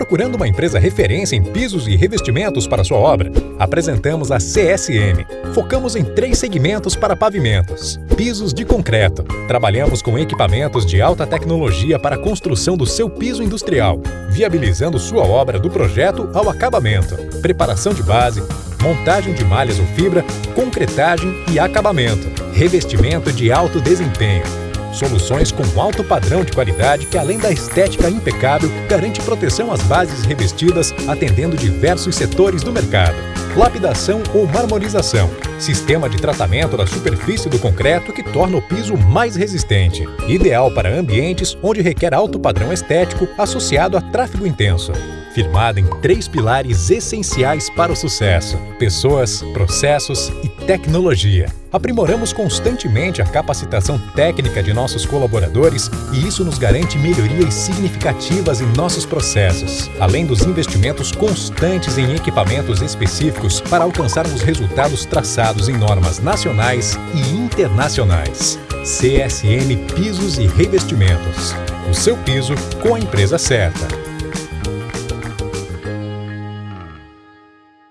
procurando uma empresa referência em pisos e revestimentos para sua obra? Apresentamos a CSM. Focamos em três segmentos para pavimentos. Pisos de concreto. Trabalhamos com equipamentos de alta tecnologia para a construção do seu piso industrial, viabilizando sua obra do projeto ao acabamento. Preparação de base, montagem de malhas ou fibra, concretagem e acabamento. Revestimento de alto desempenho Soluções com alto padrão de qualidade que, além da estética impecável, garante proteção às bases revestidas, atendendo diversos setores do mercado. Lapidação ou marmorização. Sistema de tratamento da superfície do concreto que torna o piso mais resistente. Ideal para ambientes onde requer alto padrão estético associado a tráfego intenso firmada em três pilares essenciais para o sucesso: pessoas, processos e tecnologia. Aprimoramos constantemente a capacitação técnica de nossos colaboradores e isso nos garante melhorias significativas em nossos processos, além dos investimentos constantes em equipamentos específicos para alcançarmos resultados traçados em normas nacionais e internacionais. CSM Pisos e Revestimentos. O seu piso com a empresa certa.